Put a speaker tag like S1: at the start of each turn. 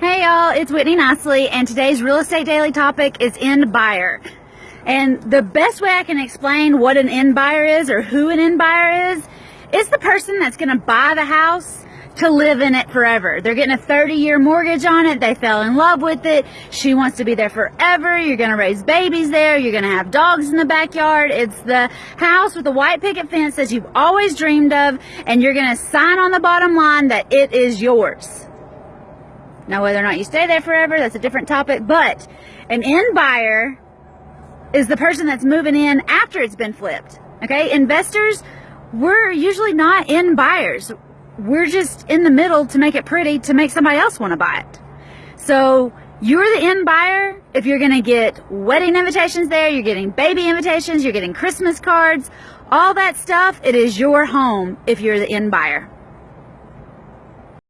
S1: Hey y'all, it's Whitney Nicely and today's real estate daily topic is end buyer. And the best way I can explain what an end buyer is or who an end buyer is, is the person that's gonna buy the house to live in it forever. They're getting a 30 year mortgage on it. They fell in love with it. She wants to be there forever. You're going to raise babies there. You're going to have dogs in the backyard. It's the house with the white picket fence that you've always dreamed of. And you're going to sign on the bottom line that it is yours. Now, whether or not you stay there forever, that's a different topic. But an end buyer is the person that's moving in after it's been flipped. Okay. Investors, we're usually not end buyers we're just in the middle to make it pretty to make somebody else want to buy it. So you're the end buyer if you're going to get wedding invitations there, you're getting baby invitations, you're getting Christmas cards, all that stuff. It is your home if you're the end buyer.